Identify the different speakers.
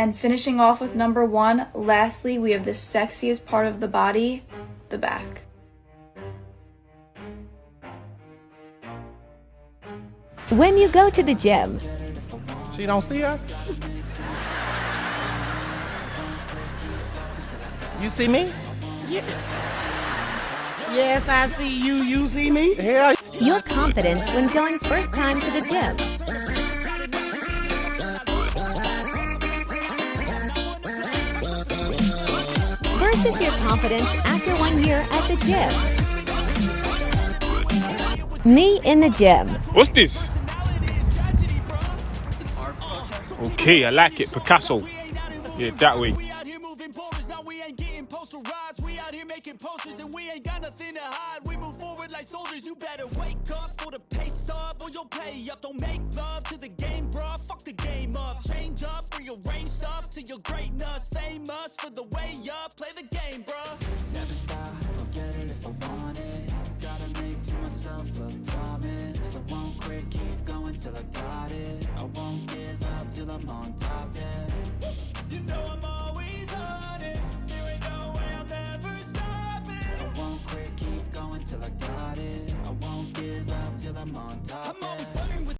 Speaker 1: And finishing off with number one, lastly, we have the sexiest part of the body, the back.
Speaker 2: When you go to the gym,
Speaker 3: She don't see us? You see me?
Speaker 4: Yes, I see you. You see me?
Speaker 3: Yeah.
Speaker 2: your confidence when going first time to the gym. Versus your confidence after one year at the gym. Me in the gym.
Speaker 5: What's this? Okay, I like it. Picasso. Yeah, that way.
Speaker 6: We out here moving borders, now we ain't getting posterized. We out here making posters and we ain't got nothing to hide. We move forward like soldiers, you better wake up for the pay stub or you'll pay up. Don't make love stuff your greatness. Famous for the way up. Play the game, bruh. Never stop, I'll get it if I want it. Gotta make to myself a promise. I won't quit, keep going till I got it. I won't give up till I'm on top, yeah. You know I'm always honest. There ain't no way I'm ever stopping. I won't quit, keep going till I got it. I won't give up till I'm on top. I'm